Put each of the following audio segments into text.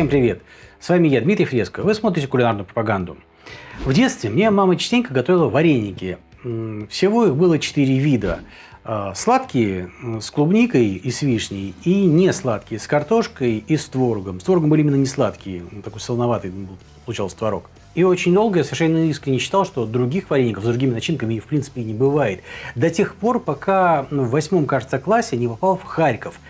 Всем привет! С вами я, Дмитрий Фреско. Вы смотрите кулинарную пропаганду. В детстве мне мама частенько готовила вареники. Всего их было четыре вида. А, сладкие с клубникой и с вишней, и не сладкие с картошкой и с творогом. С творогом были именно не сладкие, такой солоноватый получался творог. И очень долго я совершенно искренне считал, что других вареников с другими начинками в принципе не бывает. До тех пор, пока ну, в восьмом, кажется, классе не попал в Харьков.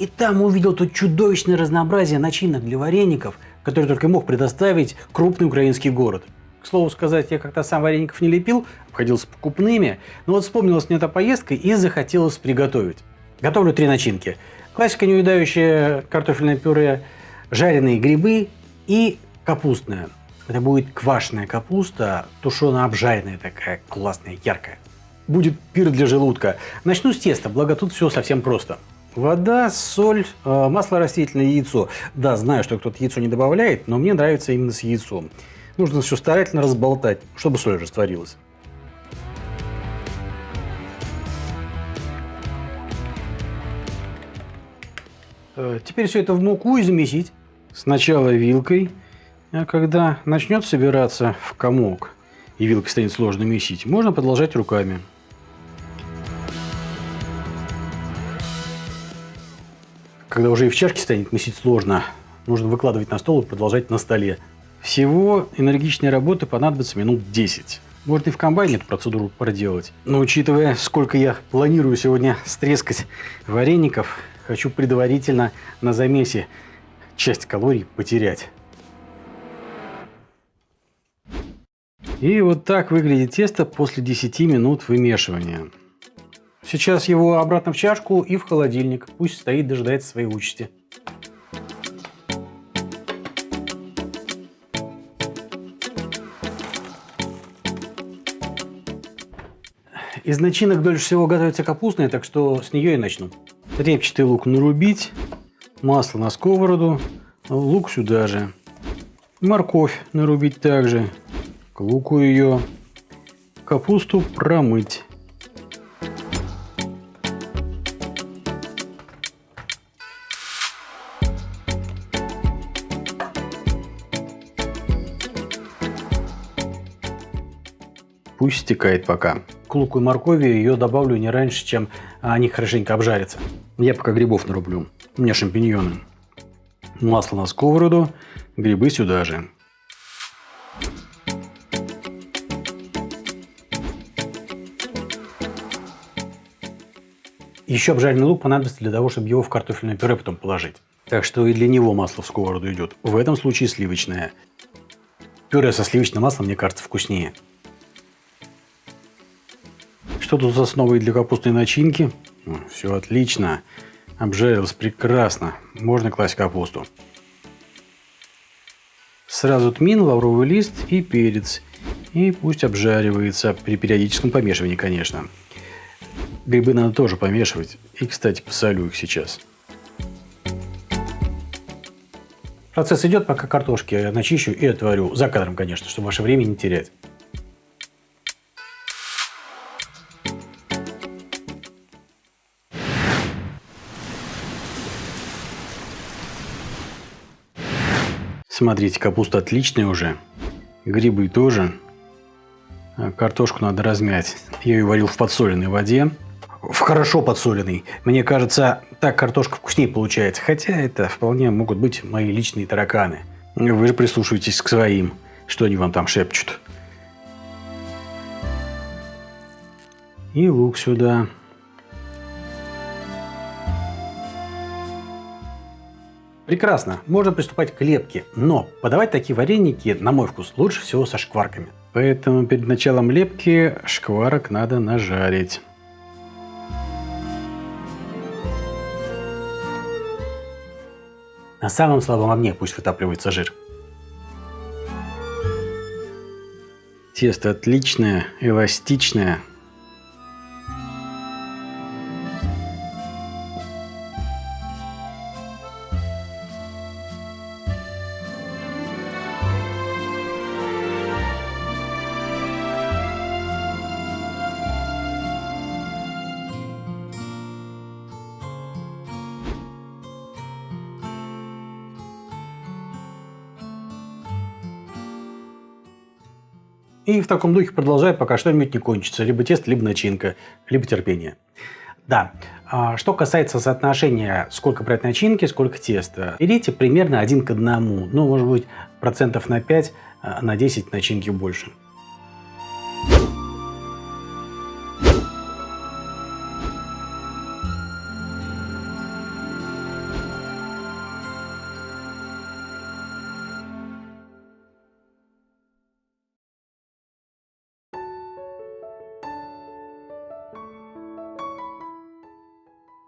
И там увидел то чудовищное разнообразие начинок для вареников, которые только мог предоставить крупный украинский город. К слову сказать, я как-то сам вареников не лепил, обходился покупными, но вот вспомнилась мне эта поездка и захотелось приготовить. Готовлю три начинки. Классика неуедающая картофельное пюре, жареные грибы и капустная. Это будет квашеная капуста, тушено-обжаренная такая, классная, яркая. Будет пир для желудка. Начну с теста, благо тут все совсем просто. Вода, соль, э, масло растительное, яйцо. Да, знаю, что кто-то яйцо не добавляет, но мне нравится именно с яйцом. Нужно все старательно разболтать, чтобы соль растворилась. Э, теперь все это в муку и. Сначала вилкой, а когда начнет собираться в комок и вилкой станет сложно месить, можно продолжать руками. Когда уже и в чашке станет месить сложно, нужно выкладывать на стол и продолжать на столе. Всего энергичной работы понадобится минут 10. Может и в комбайне эту процедуру проделать. Но учитывая, сколько я планирую сегодня стрескать вареников, хочу предварительно на замесе часть калорий потерять. И вот так выглядит тесто после 10 минут вымешивания. Сейчас его обратно в чашку и в холодильник. Пусть стоит, дожидается своей участи. Из начинок дольше всего готовится капустная, так что с нее и начну. Репчатый лук нарубить, масло на сковороду, лук сюда же. Морковь нарубить также, к луку ее. Капусту промыть. Пусть стекает пока. К луку и моркови ее добавлю не раньше, чем они хорошенько обжарятся. Я пока грибов нарублю. У меня шампиньоны. Масло на сковороду, грибы сюда же. Еще обжаренный лук понадобится для того, чтобы его в картофельное пюре потом положить. Так что и для него масло в сковороду идет. В этом случае сливочное. Пюре со сливочным маслом, мне кажется, вкуснее. Что тут за основой для капустной начинки? Все отлично. Обжарилось прекрасно. Можно класть капусту. Сразу тмин, лавровый лист и перец. И пусть обжаривается при периодическом помешивании, конечно. Грибы надо тоже помешивать. И, кстати, посолю их сейчас. Процесс идет, пока картошки я начищу и отварю. За кадром, конечно, чтобы ваше время не терять. Смотрите, капуста отличная уже. Грибы тоже. А картошку надо размять. Я ее варил в подсоленной воде. В хорошо подсоленной. Мне кажется, так картошка вкуснее получается. Хотя это вполне могут быть мои личные тараканы. Вы же прислушивайтесь к своим. Что они вам там шепчут. И лук сюда. Прекрасно, можно приступать к лепке, но подавать такие вареники, на мой вкус, лучше всего со шкварками. Поэтому перед началом лепки шкварок надо нажарить. На самом слабом огне пусть вытапливается жир. Тесто отличное, эластичное, И в таком духе продолжай, пока что-нибудь не кончится. Либо тесто, либо начинка, либо терпение. Да, а, что касается соотношения, сколько брать начинки, сколько теста, берите примерно один к одному. Ну, может быть, процентов на 5, а, на 10 начинки больше.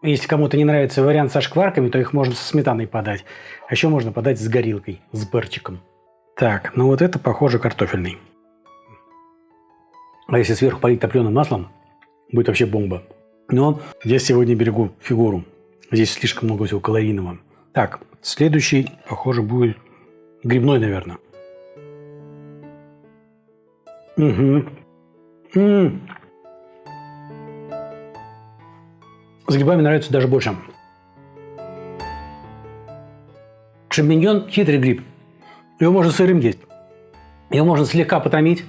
Если кому-то не нравится вариант со шкварками, то их можно со сметаной подать. А еще можно подать с горилкой, с перчиком. Так, ну вот это похоже картофельный. А если сверху полить топленым маслом, будет вообще бомба. Но я сегодня берегу фигуру. Здесь слишком много всего калорийного. Так, следующий, похоже, будет грибной, наверное. Угу. М -м. С грибами нравится даже больше. Шампиньон – хитрый гриб. Его можно сырым есть. Его можно слегка потомить,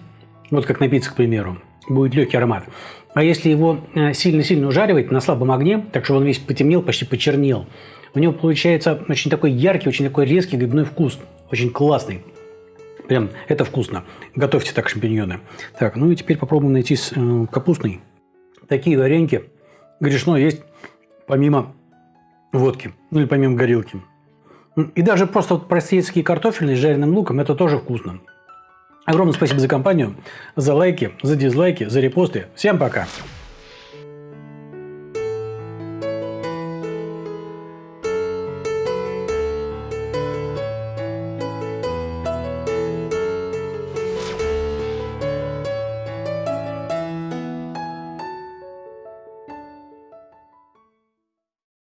вот как на пицце, к примеру. Будет легкий аромат. А если его э, сильно-сильно ужаривать на слабом огне, так что он весь потемнел, почти почернел, у него получается очень такой яркий, очень такой резкий грибной вкус. Очень классный. Прям это вкусно. Готовьте так шампиньоны. Так, ну и теперь попробуем найти э, капустный. Такие вареньки грешно есть помимо водки, ну или помимо горилки. И даже просто вот простецкий картофельный с жареным луком, это тоже вкусно. Огромное спасибо за компанию, за лайки, за дизлайки, за репосты. Всем пока!